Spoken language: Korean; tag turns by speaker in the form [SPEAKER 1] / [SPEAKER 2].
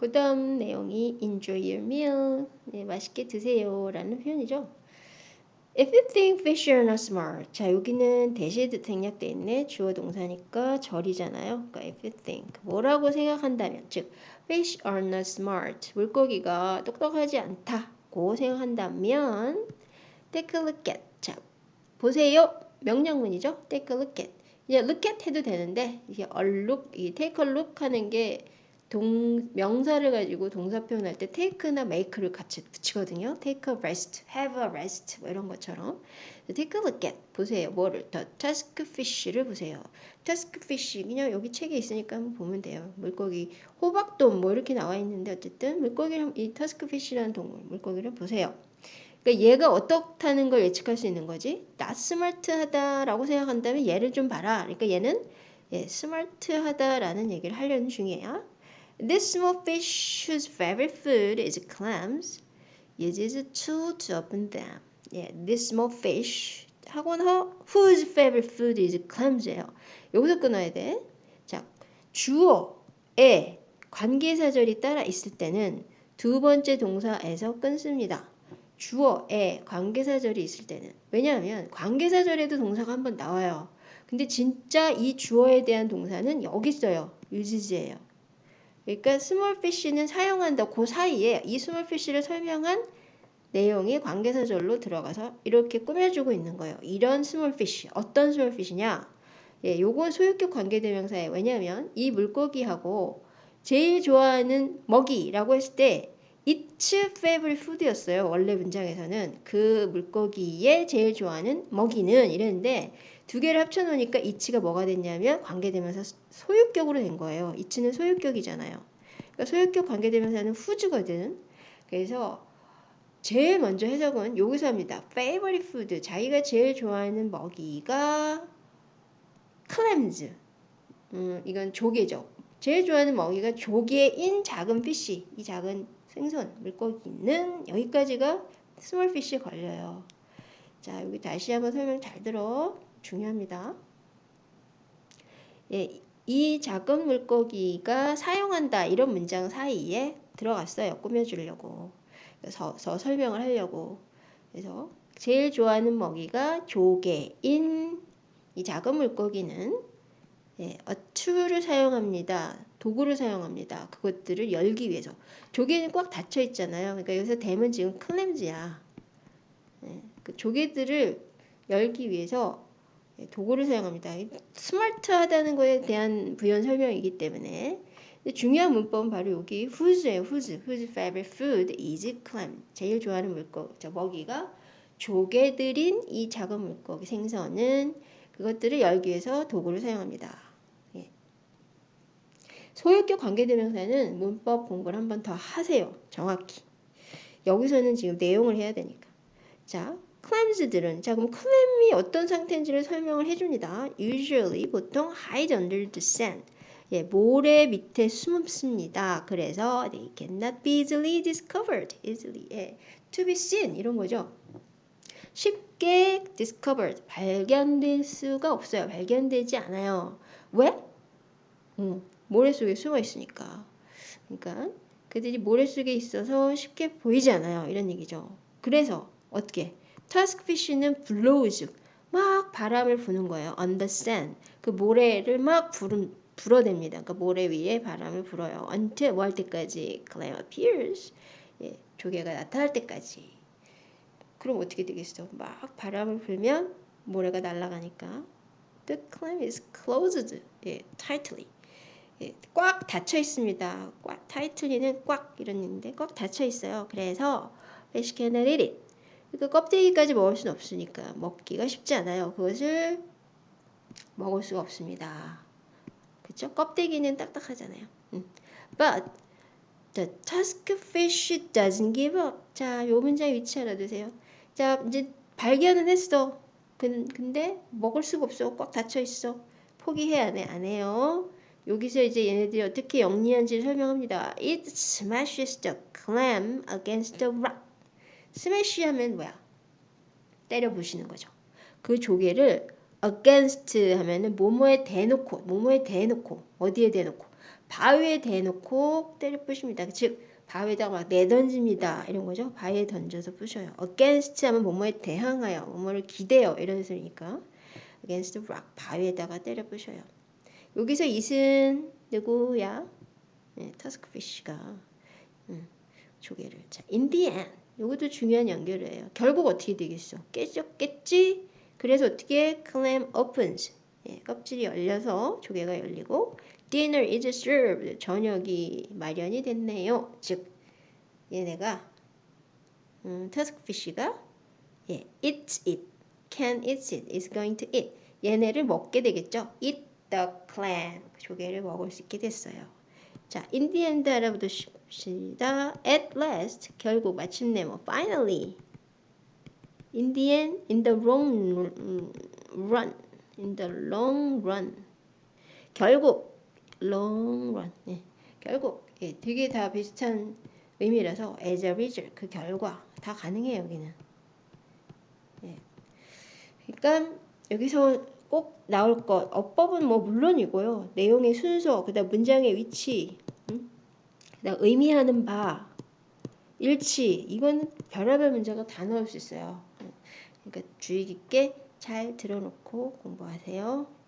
[SPEAKER 1] 그 다음 내용이 enjoy your meal. 네, 맛있게 드세요. 라는 표현이죠. If you think fish are not smart. 자, 여기는 대시드 생략돼 있네. 주어 동사니까 절이잖아요. 그러니까 if you think. 뭐라고 생각한다면. 즉, fish are not smart. 물고기가 똑똑하지 않다고 생각한다면 take a look at. 자, 보세요. 명령문이죠. take a look at. 이제 look at 해도 되는데 이게 look, 이 take a look 하는 게 동, 명사를 가지고 동사 표현할 때 take나 make를 같이 붙이거든요. take a rest, have a rest 뭐 이런 것처럼 take a look at 보세요. 뭐를 더 tusk fish를 보세요. tusk fish 그냥 여기 책에 있으니까 한번 보면 돼요. 물고기 호박돔 뭐 이렇게 나와 있는데 어쨌든 물고기를 이 tusk fish라는 동물 물고기를 보세요. 그러니까 얘가 어떻다는 걸 예측할 수 있는 거지. not smart하다라고 생각한다면 얘를 좀 봐라. 그러니까 얘는 예, 스마트하다라는 얘기를 하려는 중이에요. This small fish whose favorite food is clams uses a tool to open them. Yeah, this small fish 하고는 whose favorite food is clams예요. 여기서 끊어야 돼. 자, 주어에 관계사절이 따라 있을 때는 두 번째 동사에서 끊습니다. 주어에 관계사절이 있을 때는 왜냐하면 관계사절에도 동사가 한 번 나와요. 근데 진짜 이 주어에 대한 동사는 여기 있어요. uses예요. 그러니까 small fish는 사용한다 그 사이에 이 small fish를 설명한 내용이 관계사절로 들어가서 이렇게 꾸며주고 있는 거예요. 이런 small fish 어떤 small fish냐? 예, 요건 소유격 관계대명사예요. 왜냐하면 이 물고기하고 제일 좋아하는 먹이라고 했을 때 its favorite food였어요. 원래 문장에서는 그 물고기의 제일 좋아하는 먹이는 이랬는데 두 개를 합쳐놓으니까 이치가 뭐가 됐냐면 관계되면서 소유격으로 된 거예요. 이치는 소유격이잖아요. 그러니까 소유격 관계되면서는 후즈거든. 그래서 제일 먼저 해석은 여기서 합니다. favorite food. 자기가 제일 좋아하는 먹이가 clams. 음, 이건 조개죠. 제일 좋아하는 먹이가 조개인 작은 피쉬. 이 작은 생선, 물고기는 여기까지가 small fish 걸려요. 자, 여기 다시 한번 설명 잘 들어. 중요합니다. 예, 이 작은 물고기가 사용한다 이런 문장 사이에 들어갔어요. 꾸며주려고. 그래서 설명을 하려고. 그래서 제일 좋아하는 먹이가 조개인 이 작은 물고기는 예, tool을 사용합니다. 도구를 사용합니다. 그것들을 열기 위해서. 조개는 꽉 닫혀 있잖아요. 그러니까 여기서 댐은 지금 클램즈야. 예, 그 조개들을 열기 위해서 예, 도구를 사용합니다. 스마트하다는 것에 대한 부연 설명이기 때문에 중요한 문법은 바로 여기 whose예요. whose. whose favorite food is clam. 제일 좋아하는 물고기, 저 먹이가 조개들인 이 작은 물고기 생선은 그것들을 열기 위해서 도구를 사용합니다. 예. 소유격 관계대명사는 문법 공부를 한 번 더 하세요. 정확히. 여기서는 지금 내용을 해야 되니까. 자, clams들은 자 그럼 clam이 어떤 상태인지를 설명을 해줍니다. Usually 보통 hide under the sand. 예, 모래 밑에 숨습니다. 그래서 they cannot be easily discovered. easily 예, to be seen 이런 거죠. 쉽게 discovered 발견될 수가 없어요. 발견되지 않아요. 왜? 음, 모래 속에 숨어 있으니까. 그러니까 그들이 모래 속에 있어서 쉽게 보이지 않아요. 이런 얘기죠. 그래서 어떻게 타스크피쉬는 blows 막 바람을 부는 거예요. on the sand 그 모래를 막 부른, 불어댑니다. 그러니까 모래 위에 바람을 불어요. until 뭐 할 때까지 clam appears 예, 조개가 나타날 때까지 그럼 어떻게 되겠어? 막 바람을 불면 모래가 날아가니까 the clam is closed 예, tightly 예, 꽉 닫혀 있습니다. 꽉 tightly는 꽉 이런 있는데 꽉 닫혀 있어요. 그래서 fish cannot eat it 그러니까 껍데기까지 먹을 수는 없으니까 먹기가 쉽지 않아요. 그것을 먹을 수가 없습니다. 그렇죠? 껍데기는 딱딱하잖아요. 음. But the tusk fish doesn't give up. 자, 요 문장 위치 알아두세요. 자, 이제 발견은 했어. 근데 먹을 수가 없어. 꽉 닫혀 있어. 포기해 안 해? 안 해요. 여기서 이제 얘네들이 어떻게 영리한지 설명합니다. It smashes the clam against the rock. 스매시 하면 뭐야? 때려 부시는 거죠. 그 조개를 against 하면은 뭐뭐에 대놓고, 뭐뭐에 대놓고, 어디에 대놓고, 바위에 대놓고 때려 부십니다. 즉 바위에다가 막 내던집니다. 이런 거죠. 바위에 던져서 부셔요. against 하면 뭐뭐에 대항하여, 뭐뭐를 기대어 이런 뜻이니까 against the rock 바위에다가 때려 부셔요. 여기서 이은 누구야? 네, 터스크피쉬가 음, 조개를 자, end 이것도 중요한 연결이에요. 결국 어떻게 되겠어? 깨졌겠지? 그래서 어떻게 clam opens 예, 껍질이 열려서 조개가 열리고 dinner is served 저녁이 마련이 됐네요. 즉 얘네가 음, 터스크피쉬가 예, eats it, can eat it, is going to eat 얘네를 먹게 되겠죠. eat the clam 조개를 먹을 수 있게 됐어요. 자, in the end 알아보시다. at last 결국 마침내 뭐 finally in the end in the long run in the long run 결국 long run 예, 결국 예, 되게 다 비슷한 의미라서 as a result 그 결과 다 가능해요 여기는 예. 그러니까 여기서 꼭 나올 것 어법은 뭐 물론이고요 내용의 순서 그다음 문장의 위치 음? 그다음 의미하는 바 일치 이건 별의별 문제가 다 나올 수 있어요 그러니까 주의 깊게 잘 들어놓고 공부하세요.